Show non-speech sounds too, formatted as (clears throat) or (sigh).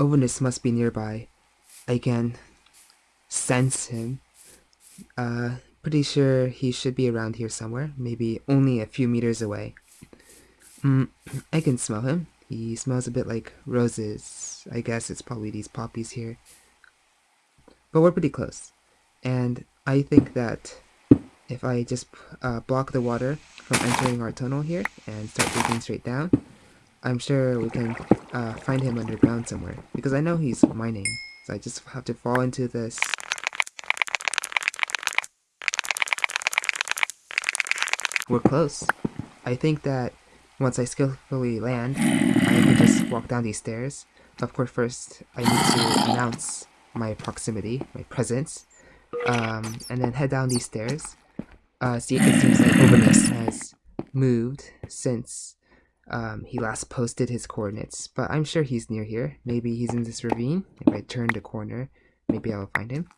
Overness must be nearby. I can sense him. Uh, pretty sure he should be around here somewhere, maybe only a few meters away. Mm, (clears throat) I can smell him. He smells a bit like roses. I guess it's probably these poppies here. But we're pretty close. And I think that if I just uh, block the water from entering our tunnel here and start digging straight down, I'm sure we can uh, find him underground somewhere. Because I know he's mining. So I just have to fall into this. We're close. I think that once I skillfully land, I can just walk down these stairs. Of course, first I need to announce my proximity, my presence, um, and then head down these stairs. Uh, see, it seems like Overness has moved since um, he last posted his coordinates, but I'm sure he's near here. Maybe he's in this ravine. If I turn the corner, maybe I'll find him.